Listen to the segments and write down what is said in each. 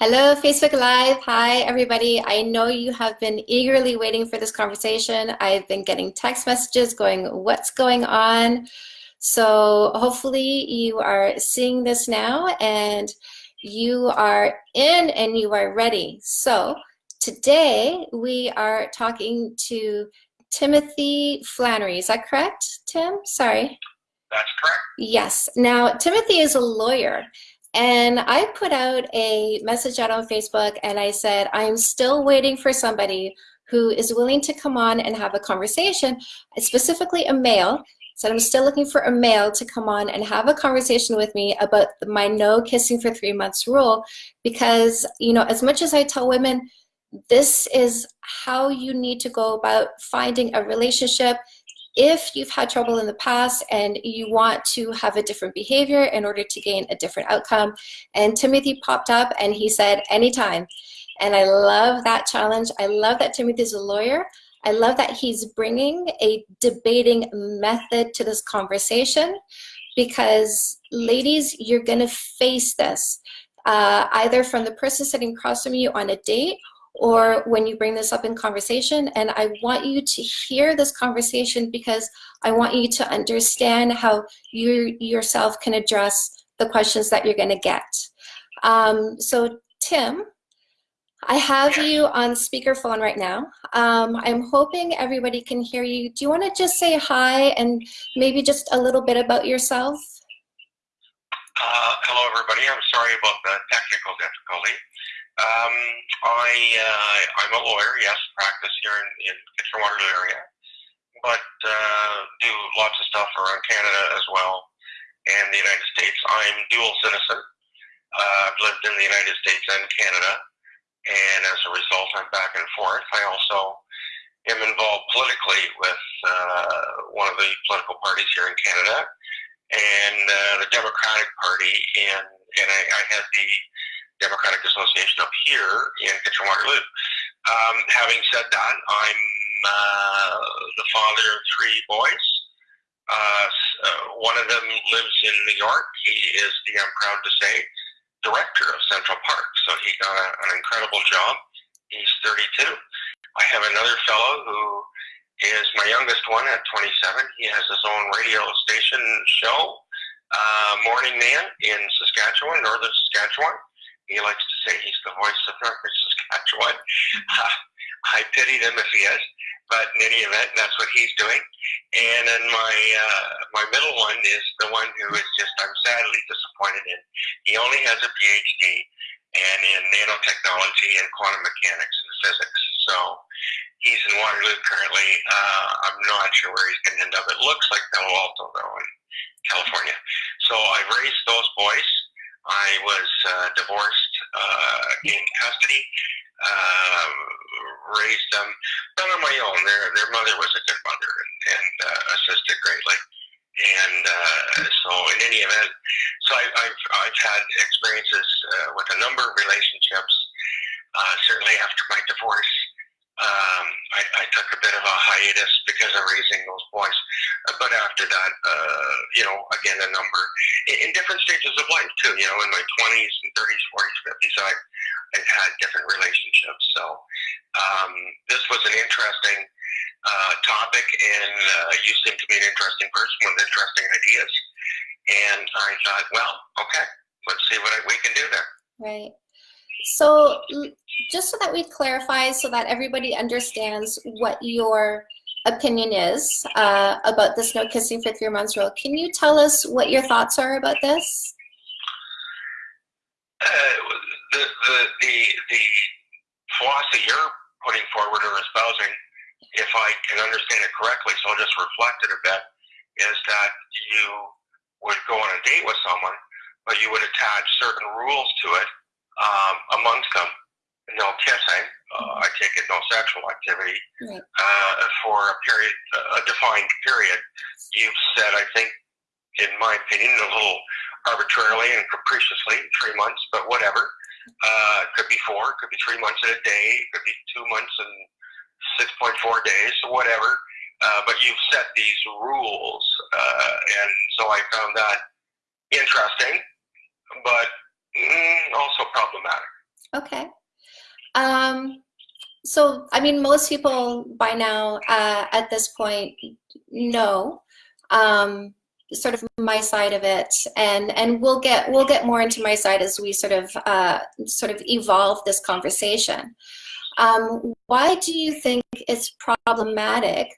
Hello, Facebook Live. Hi, everybody. I know you have been eagerly waiting for this conversation. I've been getting text messages going, what's going on? So hopefully you are seeing this now and you are in and you are ready. So today we are talking to Timothy Flannery. Is that correct, Tim? Sorry. That's correct. Yes. Now, Timothy is a lawyer and I put out a message out on Facebook and I said, I'm still waiting for somebody who is willing to come on and have a conversation, specifically a male. So I'm still looking for a male to come on and have a conversation with me about my no kissing for three months rule because, you know, as much as I tell women, this is how you need to go about finding a relationship if you've had trouble in the past and you want to have a different behavior in order to gain a different outcome. And Timothy popped up and he said, anytime. And I love that challenge. I love that Timothy's a lawyer. I love that he's bringing a debating method to this conversation because ladies, you're gonna face this uh, either from the person sitting across from you on a date or when you bring this up in conversation. And I want you to hear this conversation because I want you to understand how you yourself can address the questions that you're going to get. Um, so Tim, I have you on speakerphone right now. Um, I'm hoping everybody can hear you. Do you want to just say hi and maybe just a little bit about yourself? Uh, hello, everybody. I'm sorry about the technical difficulty. Um, I, uh, I'm a lawyer, yes, practice here in, in Kitchener-Waterloo area, but uh, do lots of stuff around Canada as well and the United States. I'm dual citizen. Uh, I've lived in the United States and Canada, and as a result, I'm back and forth. I also am involved politically with uh, one of the political parties here in Canada, and uh, the Democratic Party, and, and I, I had the Democratic Association up here in Kitchener-Waterloo. Um, having said that, I'm uh, the father of three boys. Uh, uh, one of them lives in New York. He is the, I'm proud to say, director of Central Park. So he got a, an incredible job. He's 32. I have another fellow who is my youngest one at 27. He has his own radio station show, uh, Morning Man in Saskatchewan, northern Saskatchewan. He likes to say he's the voice of Northern Saskatchewan. Uh, I pity him if he is, but in any event, that's what he's doing. And then my uh, my middle one is the one who is just I'm sadly disappointed in. He only has a PhD and in nanotechnology and quantum mechanics and physics. So he's in Waterloo currently. Uh, I'm not sure where he's going to end up. It looks like Palo Alto though in California. So I've raised those boys. I was uh, divorced, uh, gained custody, uh, raised them, done on my own. Their their mother was a good mother and, and uh, assisted greatly. And uh, so, in any event, so I, I've I've had experiences uh, with a number of relationships. Uh, certainly after my divorce, um, I, I took a bit of a hiatus because of raising those boys. But after that, uh, you know, again, a number in, in different stages of life too. You know, in my 20s and 30s, 40s, 50s, I, I've had different relationships. So um, this was an interesting uh, topic, and uh, you seem to be an interesting person with interesting ideas. And I thought, well, okay, let's see what we can do there. Right. So just so that we clarify, so that everybody understands what your opinion is uh, about this no kissing for three months rule, can you tell us what your thoughts are about this? Uh, the, the, the, the philosophy you're putting forward or espousing, if I can understand it correctly, so I'll just reflect it a bit, is that you would go on a date with someone, but you would attach certain rules to it um, amongst them, no kissing, uh, I take it no sexual activity, right. uh, for a period, a defined period. You've said, I think, in my opinion, a little arbitrarily and capriciously, three months, but whatever. Uh, could be four, could be three months in a day, could be two months and 6.4 days, whatever. Uh, but you've set these rules, uh, and so I found that interesting, but mm, also problematic. Okay. Um, so, I mean, most people by now uh, at this point know um, sort of my side of it, and and we'll get we'll get more into my side as we sort of uh, sort of evolve this conversation. Um, why do you think it's problematic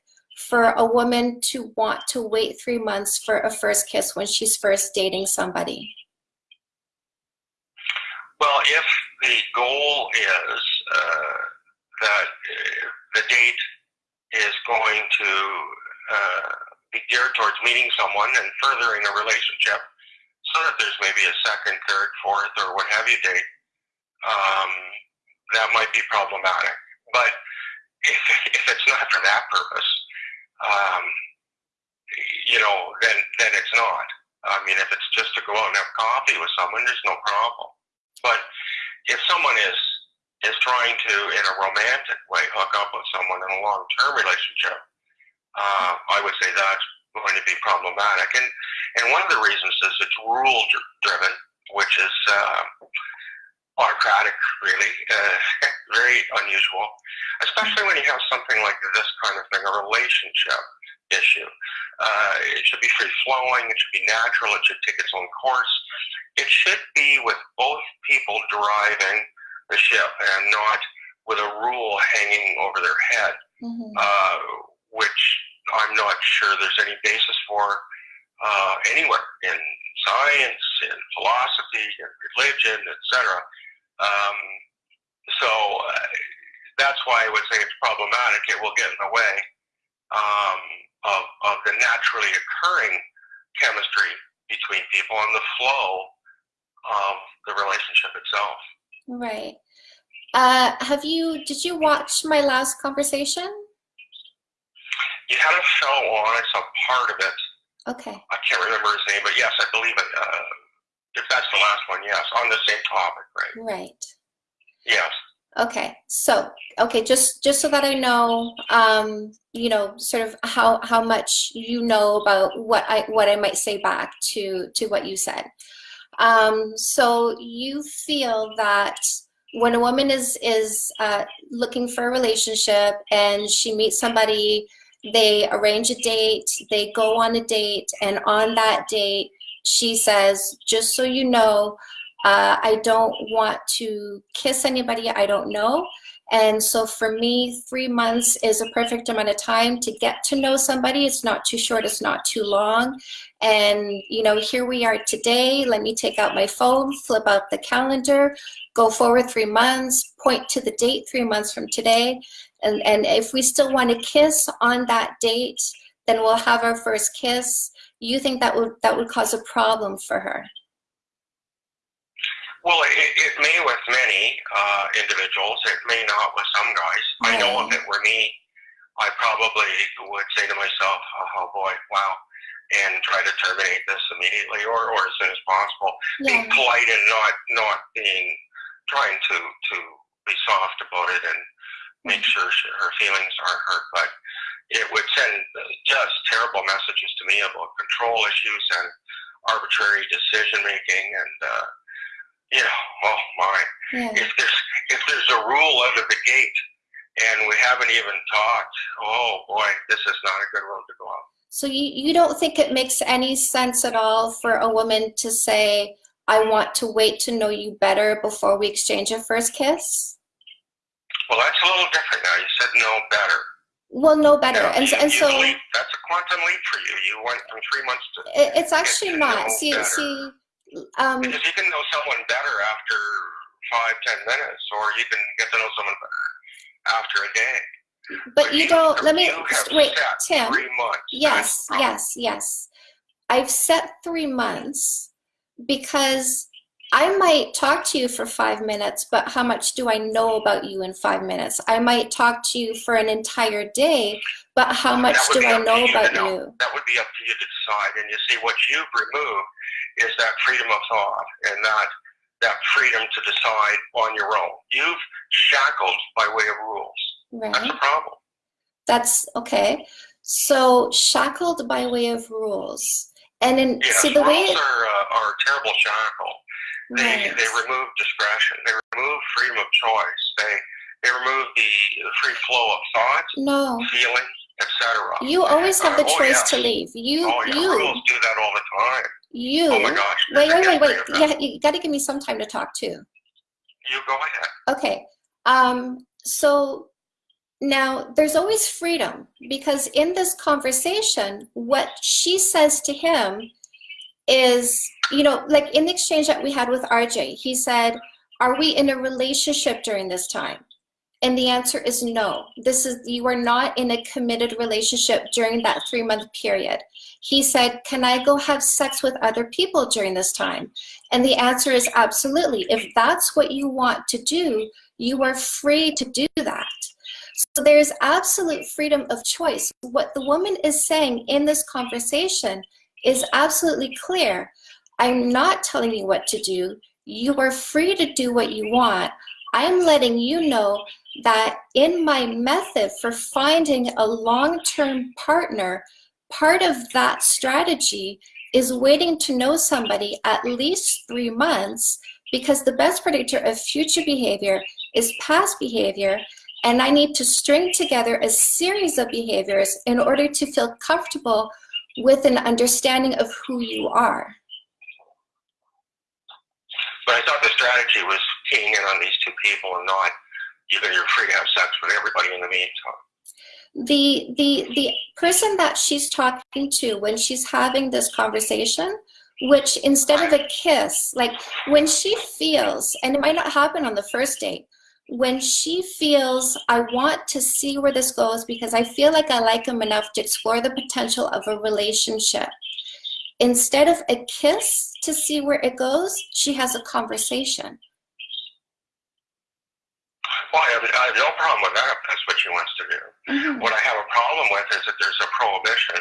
for a woman to want to wait three months for a first kiss when she's first dating somebody? Well, if the goal is uh, that uh, the date is going to uh, be geared towards meeting someone and furthering a relationship, so that there's maybe a second, third, fourth, or what have you date, um, that might be problematic. But if, if it's not for that purpose, um, you know, then then it's not. I mean, if it's just to go out and have coffee with someone, there's no problem. But if someone is is trying to, in a romantic way, hook up with someone in a long term relationship, uh, I would say that's going to be problematic. And and one of the reasons is it's rule driven, which is uh, autocratic, really, uh, very unusual, especially when you have something like this kind of thing, a relationship issue. Uh, it should be free flowing, it should be natural, it should take its own course. It should be with both people driving the ship and not with a rule hanging over their head, mm-hmm. uh, which I'm not sure there's any basis for uh, anywhere in science, in philosophy, in religion, etc. Um, so uh, that's why I would say it's problematic. It will get in the way um, of, of the naturally occurring chemistry between people and the flow of the relationship itself. Right. Uh, have you, did you watch my last conversation? You had a show on, I saw part of it. Okay. I can't remember his name, but yes, I believe it. Uh, if that's the last one, yes, on the same topic, right? Right. Yes. Okay, so okay, just just so that I know, um, you know, sort of how how much you know about what I what I might say back to to what you said. Um, so you feel that when a woman is is uh, looking for a relationship and she meets somebody, they arrange a date, they go on a date, and on that date she says, just so you know, uh, I don't want to kiss anybody I don't know. And so for me, three months is a perfect amount of time to get to know somebody. It's not too short, it's not too long. And, you know, here we are today. Let me take out my phone, flip out the calendar, go forward three months, point to the date three months from today. And, and if we still want to kiss on that date, then we'll have our first kiss you think that would that would cause a problem for her? Well, it, it may with many uh, individuals. It may not with some guys. Right. I know if it were me, I probably would say to myself, oh, "Oh boy, wow," and try to terminate this immediately or, or as soon as possible. Yeah. Being polite and not not being trying to to be soft about it and make sure she, her feelings aren't hurt. But it would send just terrible messages to me about control issues and arbitrary decision making and uh, know oh my yeah. if there's if there's a rule of the gate and we haven't even talked oh boy this is not a good road to go on so you, you don't think it makes any sense at all for a woman to say i want to wait to know you better before we exchange a first kiss well that's a little different now you said no better well, no better. Yeah, and, you, and so leap, that's a quantum leap for you. You went from three months to. It, it's actually not. See, better. see. Um, because you can know someone better after five, ten minutes, or you can get to know someone better after a day. But, but you, you, don't. Let me wait, Tim. Three months. Yes, yes, yes. I've set three months because I might talk to you for five minutes, but how much do I know about you in five minutes? I might talk to you for an entire day, but how much do I know about you, you? That would be up to you to decide. And you see, what you've removed is that freedom of thought and that that freedom to decide on your own. You've shackled by way of rules. Right. That's a problem. That's okay. So shackled by way of rules. And in yes, see the rules way are, uh, are a terrible shackle they right. they remove discretion. They remove freedom of choice. They they remove the free flow of thought, no. feeling, etc. You always have the Uh, oh, choice yes. to leave. You, Oh, yeah, you, rules do that all the time. You. Oh my gosh. Wait, wait, wait, wait. history of that. Yeah, you got to give me some time to talk too. You go ahead. Okay. Um, so now there's always freedom because in this conversation, what she says to him is, you know, like in the exchange that we had with RJ, he said, Are we in a relationship during this time? And the answer is no. This is you are not in a committed relationship during that three month period. He said, Can I go have sex with other people during this time? And the answer is absolutely. If that's what you want to do, you are free to do that. So there's absolute freedom of choice. What the woman is saying in this conversation is absolutely clear. I'm not telling you what to do. You are free to do what you want. I'm letting you know that in my method for finding a long term partner, part of that strategy is waiting to know somebody at least three months because the best predictor of future behavior is past behavior. And I need to string together a series of behaviors in order to feel comfortable with an understanding of who you are. But I thought the strategy was keying in on these two people and not you're free to have sex with everybody in the meantime. The the the person that she's talking to when she's having this conversation which instead of a kiss like when she feels and it might not happen on the first date when she feels i want to see where this goes because i feel like i like him enough to explore the potential of a relationship instead of a kiss to see where it goes she has a conversation Well, I have, I have no problem with that that's what she wants to do. Mhm. What I have a problem with is that there's a prohibition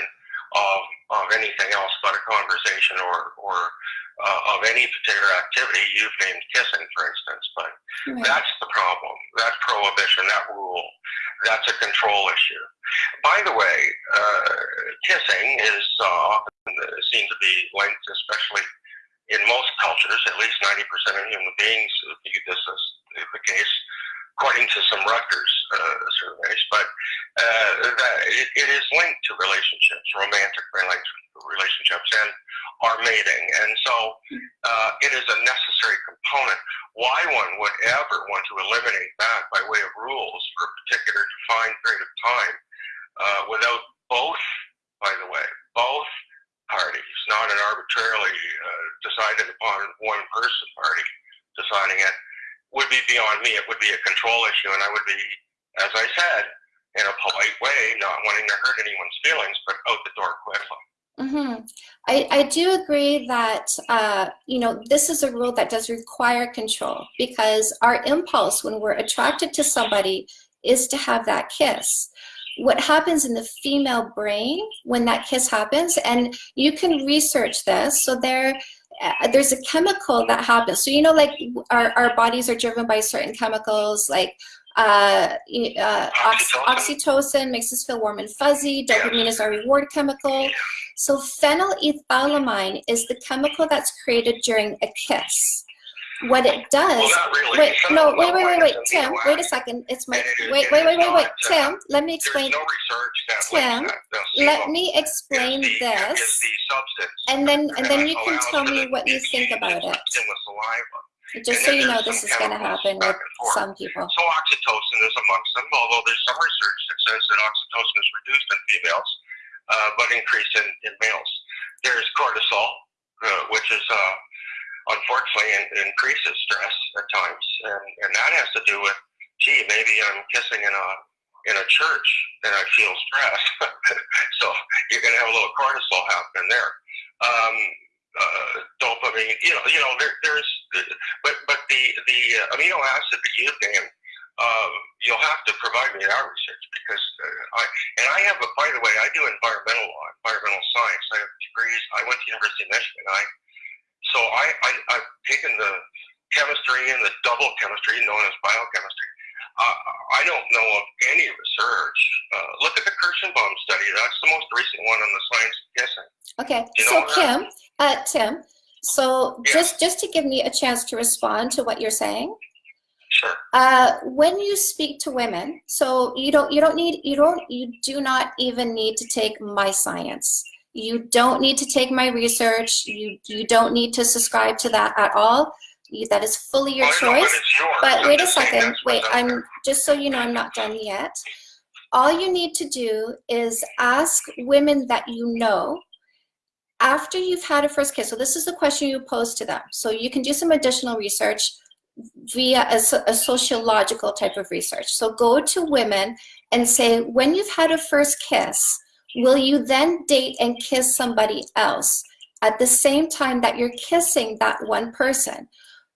of, of anything else but a conversation or, or uh, of any particular activity. You've named kissing, for instance, but Right. that's the problem. That prohibition, that rule, that's a control issue. By the way, uh, kissing is uh, often seen to be linked, especially in most cultures, at least 90% of human beings view this as the case, according to some Rutgers uh, surveys, but uh, that it, it is linked to relationships, romantic relationships, and our mating. And so uh, it is a necessary component. Why one would ever want to eliminate that by way of rules for a particular defined period of time uh, without both, by the way, both parties, not an arbitrarily uh, decided upon one person party deciding it, would be beyond me. It would be a control issue, and I would be, as I said, in a polite way, not wanting to hurt anyone's feelings, but out the door quickly. hmm I, I do agree that uh, you know this is a rule that does require control because our impulse when we're attracted to somebody is to have that kiss. What happens in the female brain when that kiss happens, and you can research this. So there, uh, there's a chemical that happens. So you know, like our, our bodies are driven by certain chemicals, like uh, uh, ox- Oxytocin. oxytocin makes us feel warm and fuzzy. Dopamine is our reward chemical. So phenylethylamine is the chemical that's created during a kiss. What it does, Well, not really. wait, no, wait, wait, wait, wait, Tim, wait a second. It's my, it wait, it wait, wait, wait, wait, Tim, let me explain. No Tim, links that. The Let me explain the, this, the and then, and then you can tell me what you think about it. In the saliva. Just and so you know, this is gonna happen back with some people. So oxytocin is amongst them, although there's some research that says that oxytocin is reduced in females, uh, but increased in, in males. There's cortisol, uh, which is uh, unfortunately in, increases stress at times, and, and that has to do with, gee, maybe I'm kissing in a in a church and I feel stress, so you're going to have a little cortisol happening there. Um, uh, dopamine, you know, you know, there, there's, but but the the amino acid that you've named, um, you'll have to provide me that research because uh, I and I have a by the way, I do environmental law, environmental science. I have degrees. I went to University of Michigan. I so I, I I've taken the chemistry and the double chemistry known as biochemistry. Uh, I don't know of any research. Uh, look at the Kirshenbaum study. That's the most recent one on the science of kissing. Okay, You so know? Kim, uh, Tim, so Yeah. just, just to give me a chance to respond to what you're saying, Sure. Uh, when you speak to women, so you don't you don't need you don't you do not even need to take my science. You don't need to take my research. You you don't need to subscribe to that at all. You, that is fully your Well, I know, choice. But wait a second. Wait, I'm just so you know, I'm not done yet. All you need to do is ask women that you know after you've had a first kiss. So this is the question you pose to them. So you can do some additional research via a, a sociological type of research. So go to women and say, when you've had a first kiss, will you then date and kiss somebody else at the same time that you're kissing that one person?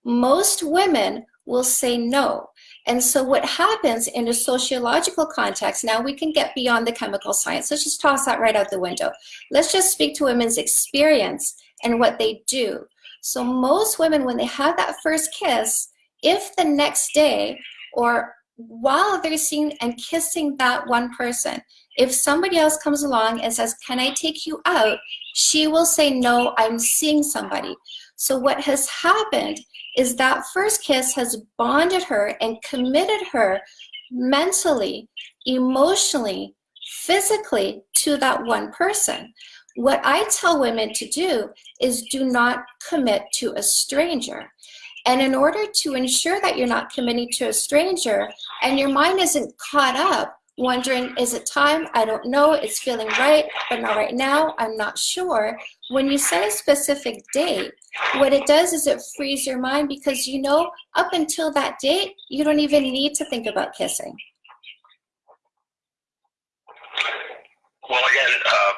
Most women will say no. And so what happens in a sociological context, now we can get beyond the chemical science. Let's just toss that right out the window. Let's just speak to women's experience and what they do. So most women, when they have that first kiss, if the next day or while they're seeing and kissing that one person, if somebody else comes along and says, can I take you out? She will say, no, I'm seeing somebody. So what has happened is that first kiss has bonded her and committed her mentally, emotionally, physically to that one person. What I tell women to do is do not commit to a stranger. And in order to ensure that you're not committing to a stranger and your mind isn't caught up wondering, is it time? I don't know. It's feeling right, but not right now. I'm not sure. When you set a specific date, what it does is it frees your mind because you know up until that date, you don't even need to think about kissing. Well, again, uh,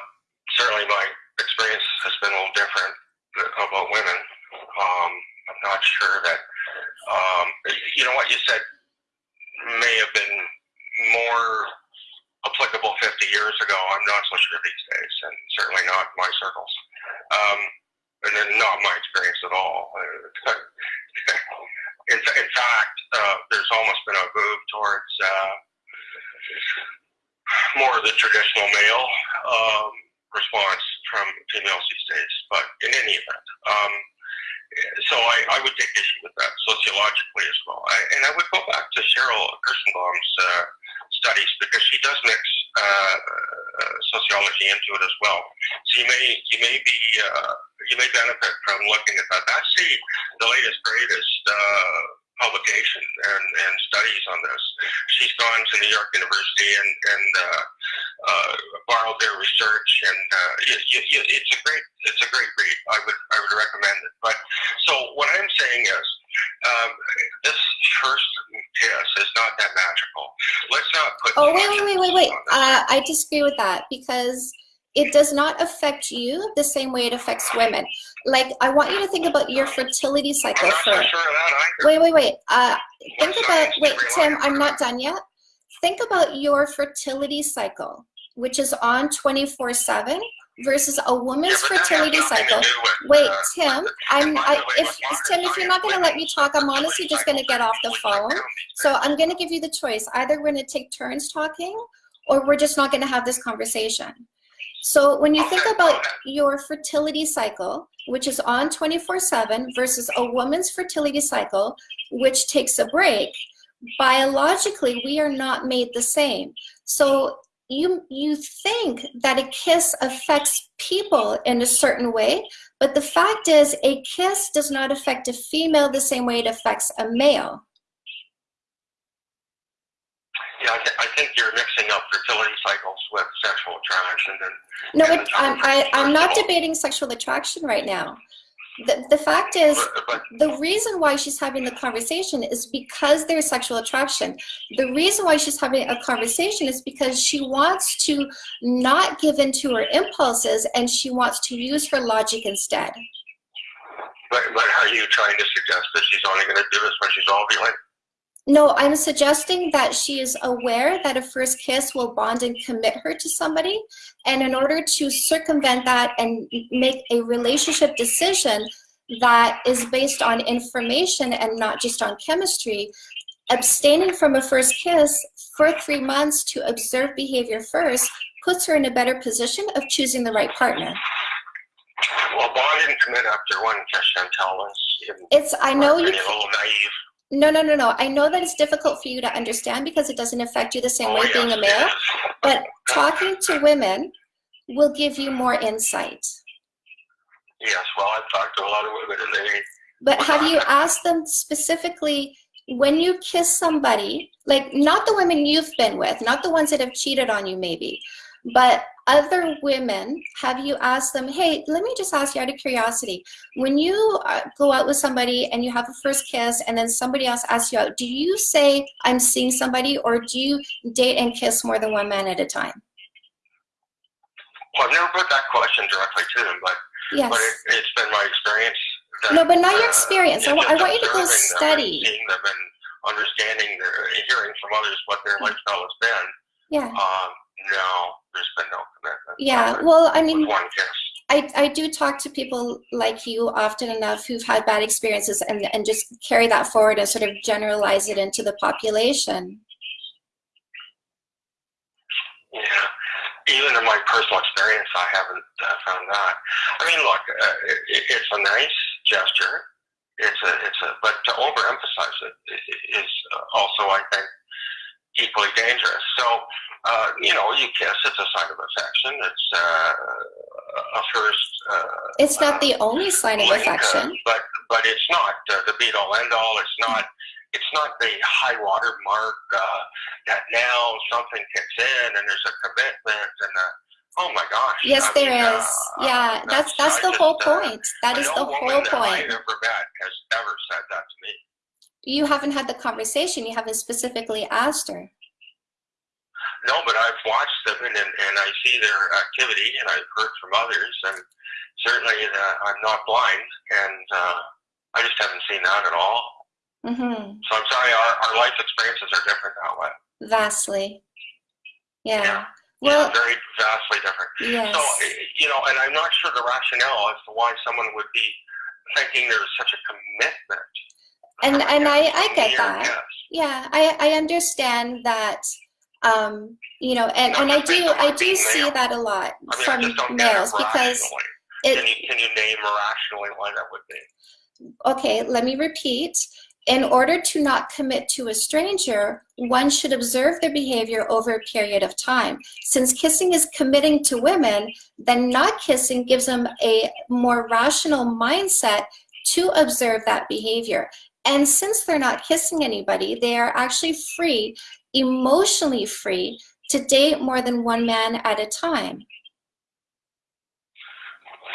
certainly my experience has been a little different about women. Um, I'm not sure that, um, you know what you said may have been more applicable 50 years ago. I'm not so sure these days, and certainly not my circles. Um, and then not my experience at all. in, in fact, uh, there's almost been a move towards uh, more of the traditional male um, response from females these days. But in any event, um, so I, I would take issue with that sociologically as well. I, and I would go back to Sheril Kirshenbaum's uh, studies because she does mix uh, uh, sociology into it as well. So you may you may be uh, you may benefit from looking at that. That's the the latest greatest uh, publication and, and studies on this. She's gone to New York University and and uh, uh, borrowed their research, and uh, you, you, it's a great it's a great read. I would I would recommend it. But so what I'm saying is. Um, this first kiss is not that magical. Let's not put. Oh, wait, wait, wait, wait, wait. emphasis on this. Uh, I disagree with that because it does not affect you the same way it affects women. Like, I want you to think about your fertility I'm cycle not first. sure of that either. Wait, wait, wait. Uh, think about, science do you wait, Tim, I'm not done yet. Think about your fertility cycle, which is on 24 7 versus a woman's Yeah, but that has fertility cycle. with, Wait, uh, Tim, I'm, I, if, Tim, if you're not gonna let me talk, I'm honestly just gonna get off the phone. So I'm gonna give you the choice. Either we're gonna take turns talking or we're just not gonna have this conversation. So when you think about your fertility cycle, which is on 24 seven versus a woman's fertility cycle, which takes a break, biologically, we are not made the same. So you, you think that a kiss affects people in a certain way, but the fact is a kiss does not affect a female the same way it affects a male. Yeah, I, th- I think you're mixing up fertility cycles with sexual attraction and No, Yeah, it, I'm, I, I'm not debating sexual attraction right now. The, the fact is, the reason why she's having the conversation is because there's sexual attraction. The reason why she's having a conversation is because she wants to not give in to her impulses and she wants to use her logic instead. but but are you trying to suggest that she's only going to do this when she's ovulating? No, I'm suggesting that she is aware that a first kiss will bond and commit her to somebody. And in order to circumvent that and make a relationship decision that is based on information and not just on chemistry, abstaining from a first kiss for three months to observe behavior first puts her in a better position of choosing the right partner. Well, bond and commit after one kiss, Chantel, is in It's, I know you a little naive. No, no, no, no. I know that it's difficult for you to understand because it doesn't affect you the same way being a male. But talking to women will give you more insight. Yes, well, I've talked to a lot of women and they, But have you asked them specifically when you kiss somebody, like not the women you've been with, not the ones that have cheated on you maybe, but other women, have you asked them, hey, let me just ask you out of curiosity, when you uh, go out with somebody and you have a first kiss and then somebody else asks you out, do you say, I'm seeing somebody or do you date and kiss more than one man at a time? well, I've never put that question directly to them, but, Yes. but it, it's been my experience. That, No, but not your uh, experience. I I want you to go study. and Seeing them and understanding, their, hearing from others what their lifestyle has been. Yeah. Um, no, there's been no commitment. Yeah. Well, I mean, one kiss. I, I do talk to people like you often enough who've had bad experiences and, and just carry that forward and sort of generalize it into the population. Yeah. Even in my personal experience, I haven't uh, found that. I mean, look, uh, it, it's a nice gesture. It's a, it's a, but to overemphasize it i- also, I think, equally dangerous. So, uh, you know, you kiss, it's a sign of affection. It's uh, a first. Uh, It's not the only sign of link, uh, affection. but but it's not uh, the be all end all. It's not it's not the high water mark uh, that now something kicks in and there's a commitment and a, oh my gosh. Yes, I there mean, is. uh, yeah, that's that's I the whole just, uh, point. That is the whole that point. I've ever met has ever said that to me. You haven't had the conversation. You haven't specifically asked her. No, but I've watched them and, and, and I see their activity and I've heard from others and certainly uh, I'm not blind and uh, I just haven't seen that at all. hmm So I'm sorry, our, our life experiences are different that way. Vastly. Yeah. Yeah. Well, very vastly different. yes. So, eh, you know, and I'm not sure the rationale as to why someone would be thinking there's such a commitment. And and I I get that. Yeah, I I understand that. Um, you know, and and I do I do see that a lot I mean, I from just don't get males because it Can you, can you name rationally why that would be? okay, let me repeat. In order to not commit to a stranger, one should observe their behavior over a period of time. Since kissing is committing to women, then not kissing gives them a more rational mindset to observe that behavior. And since they're not kissing anybody, they are actually free, emotionally free, to date more than one man at a time.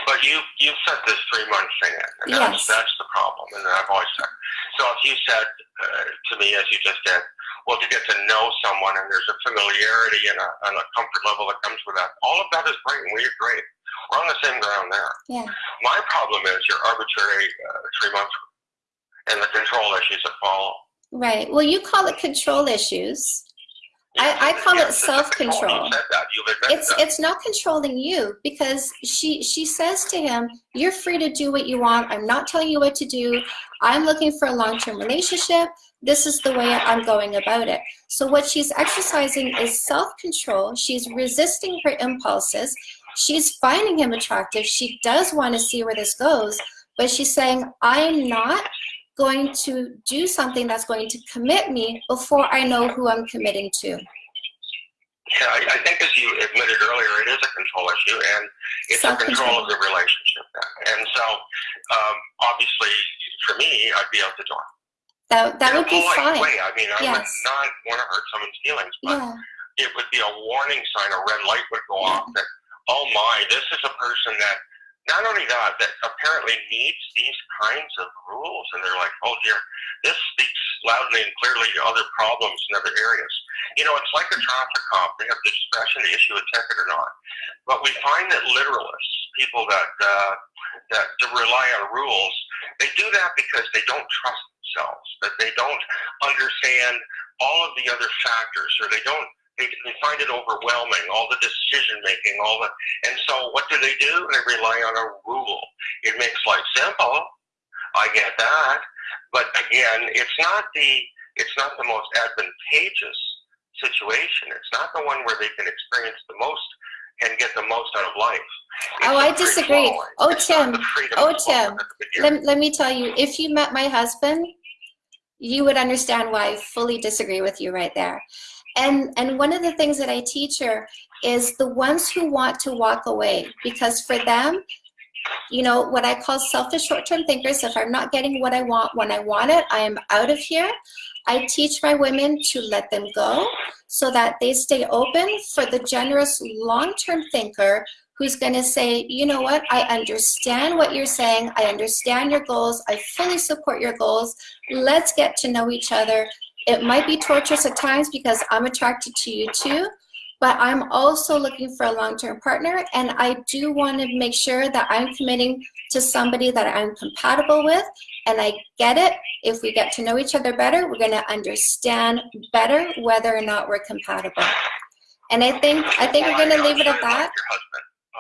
But you you set this three month thing in, and that's Yes. that's the problem. And I've always said. So if you said uh, to me, as you just did, well, to get to know someone, and there's a familiarity and a, and a comfort level that comes with that, all of that is great, and we agree. We're on the same ground there. Yeah. My problem is your arbitrary uh, three months and the control issues that follow. Right. Well, you call it control issues. I- I call it a control. self-control. You said that. You've admitted it's that. it's not controlling you because she she says to him you're free to do what you want i'm not telling you what to do i'm looking for a long-term relationship this is the way i'm going about it so what she's exercising is self-control she's resisting her impulses she's finding him attractive she does want to see where this goes but she's saying i'm not going to do something that's going to commit me before i know who i'm committing to Yeah, I, I think as you admitted earlier, it is a control issue, and it's a Self-control. of the relationship. And so, um, obviously, for me, I'd be out the door. that that In would be fine Way. I mean, I would Yes. not want to hurt someone's feelings, but yeah it would be a warning sign, a red light would go off that, oh my, this is a person that not only that, that apparently needs these kinds of rules, and they're like, oh dear, this speaks loudly and clearly to other problems in other areas. You know, it's like a traffic cop; they have the discretion to issue a ticket or not. But we find that literalists, people that uh, that rely on rules, they do that because they don't trust themselves, that they don't understand all of the other factors, or they don't they, find it overwhelming, all the decision making, all the, and so what do they do? They rely on a rule. It makes life simple. I get that, but again, it's not the, it's not the most advantageous situation. It's not the one where they can experience the most and get the most out of life. It's Oh, I disagree. flowing. Oh, It's Tim. Oh, Tim. at the beginning. let, let me tell you if you met my husband you would understand why I fully disagree with you right there. And, and one of the things that I teach her is the ones who want to walk away because for them, you know, what I call selfish short-term thinkers, if I'm not getting what I want when I want it, I am out of here. I teach my women to let them go so that they stay open for the generous long-term thinker who's going to say, you know what, I understand what you're saying. I understand your goals. I fully support your goals. Let's get to know each other. It might be torturous at times because I'm attracted to you too, but I'm also looking for a long-term partner and I do want to make sure that I'm committing to somebody that I'm compatible with and I get it. If we get to know each other better, we're going to understand better whether or not we're compatible. And I think I think we're going to leave it at that.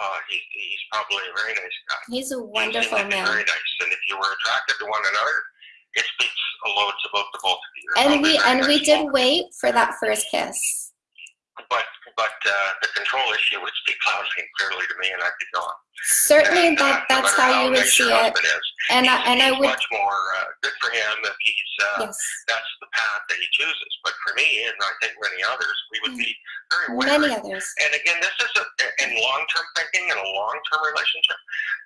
Uh, he, he's probably a very nice guy. He's a wonderful he man. Very nice, and if you were attracted to one another, it speaks loads about the both of you. And we and we did wait for that first kiss. But but uh, the control issue would speak loudly and clearly to me, and I'd be gone. Certainly, and, uh, that that's how, how you would see it. Is, and I, and I would much more uh, good for him if he's uh, yes. that's the path that he chooses. But for me, and I think many others, we would be very wary. Many others. And again, this is a, in long-term thinking in a long-term relationship.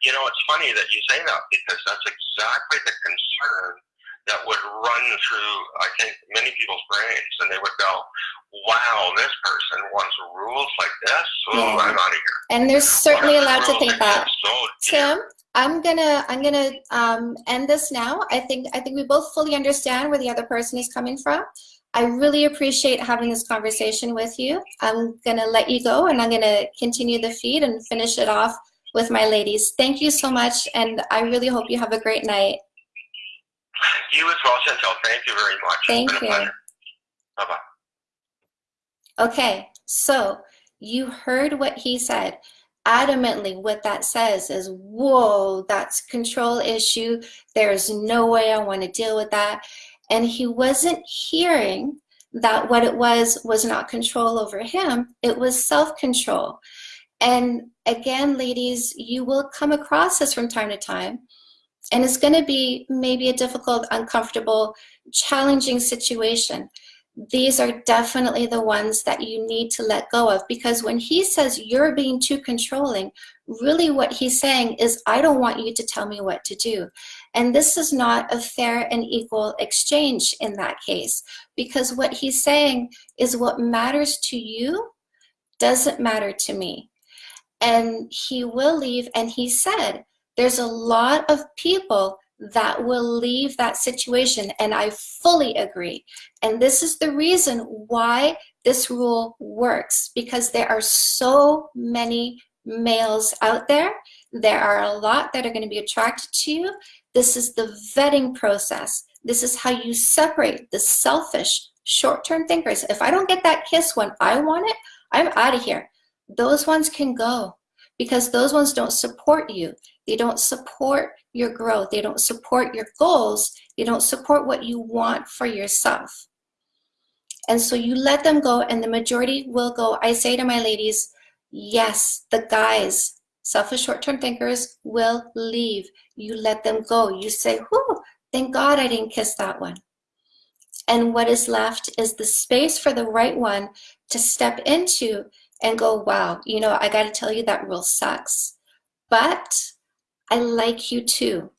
You know, it's funny that you say that because that's exactly the concern that would run through, I think, many people's brains, and they would go, "Wow, this person wants rules like this. Oh, yeah. I'm out of here." And they're certainly allowed to think that. So Tim, I'm gonna I'm gonna um, end this now. I think I think we both fully understand where the other person is coming from. I really appreciate having this conversation with you. I'm gonna let you go, and I'm gonna continue the feed and finish it off with my ladies. Thank you so much, and I really hope you have a great night. You as well, Chantel. Thank you very much. Thank you. Bye-bye. Okay, so you heard what he said. Adamantly, what that says is, whoa, that's control issue. There's no way I want to deal with that. And he wasn't hearing that what it was was not control over him, it was self-control. And again, ladies, you will come across this from time to time. And it's going to be maybe a difficult, uncomfortable, challenging situation. These are definitely the ones that you need to let go of because when he says you're being too controlling, really what he's saying is, I don't want you to tell me what to do. And this is not a fair and equal exchange in that case because what he's saying is what matters to you doesn't matter to me. And he will leave, and he said, there's a lot of people that will leave that situation, and I fully agree. And this is the reason why this rule works, because there are so many males out there. There are a lot that are going to be attracted to you. This is the vetting process. This is how you separate the selfish, short-term thinkers. If I don't get that kiss when I want it, I'm out of here. Those ones can go because those ones don't support you. They don't support your growth. They don't support your goals. They don't support what you want for yourself. And so you let them go and the majority will go. I say to my ladies, yes, the guys, selfish short-term thinkers will leave. You let them go. You say, whew, thank God I didn't kiss that one. And what is left is the space for the right one to step into and go, wow, you know, I got to tell you that rule sucks. But I like you too.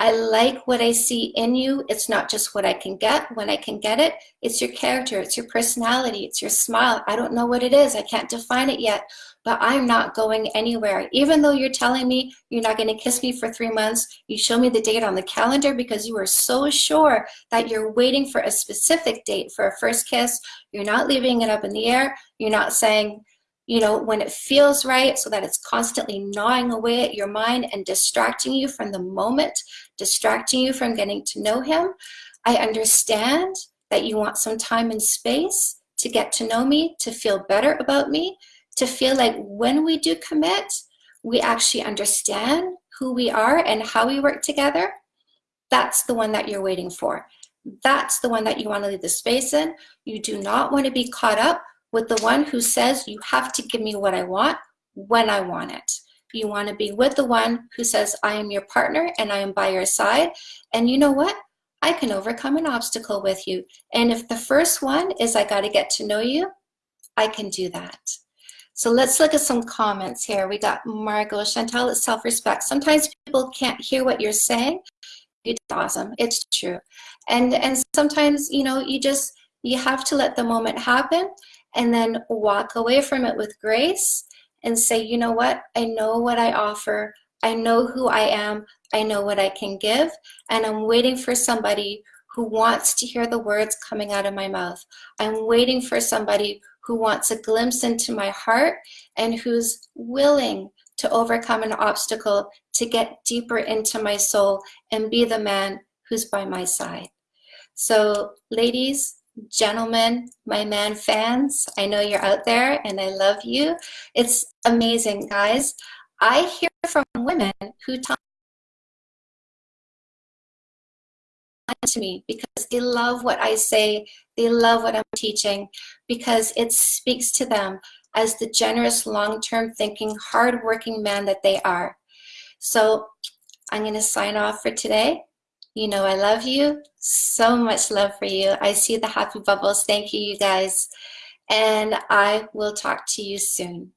I like what I see in you. It's not just what I can get when I can get it. It's your character, it's your personality, it's your smile. I don't know what it is. I can't define it yet, but I'm not going anywhere. Even though you're telling me you're not going to kiss me for three months, you show me the date on the calendar because you are so sure that you're waiting for a specific date for a first kiss. You're not leaving it up in the air. You're not saying, you know, when it feels right so that it's constantly gnawing away at your mind and distracting you from the moment, distracting you from getting to know him. I understand that you want some time and space to get to know me, to feel better about me, to feel like when we do commit, we actually understand who we are and how we work together. That's the one that you're waiting for. That's the one that you want to leave the space in. You do not want to be caught up with the one who says you have to give me what I want when I want it. You want to be with the one who says I am your partner and I am by your side. And you know what? I can overcome an obstacle with you. And if the first one is I got to get to know you, I can do that. So let's look at some comments here. We got Margot, Chantal, it's self-respect. Sometimes people can't hear what you're saying. It's awesome. It's true. And and sometimes, you know, you just you have to let the moment happen and then walk away from it with grace and say, you know what? I know what I offer. I know who I am. I know what I can give. And I'm waiting for somebody who wants to hear the words coming out of my mouth. I'm waiting for somebody who wants a glimpse into my heart and who's willing to overcome an obstacle to get deeper into my soul and be the man who's by my side. So ladies, gentlemen, my man fans, I know you're out there and I love you. It's amazing, guys. I hear from women who talk to me because they love what I say, they love what I'm teaching, because it speaks to them as the generous, long-term thinking, hard-working man that they are. So I'm going to sign off for today. You know I love you. So much love for you. I see the happy bubbles. Thank you, you guys. And I will talk to you soon.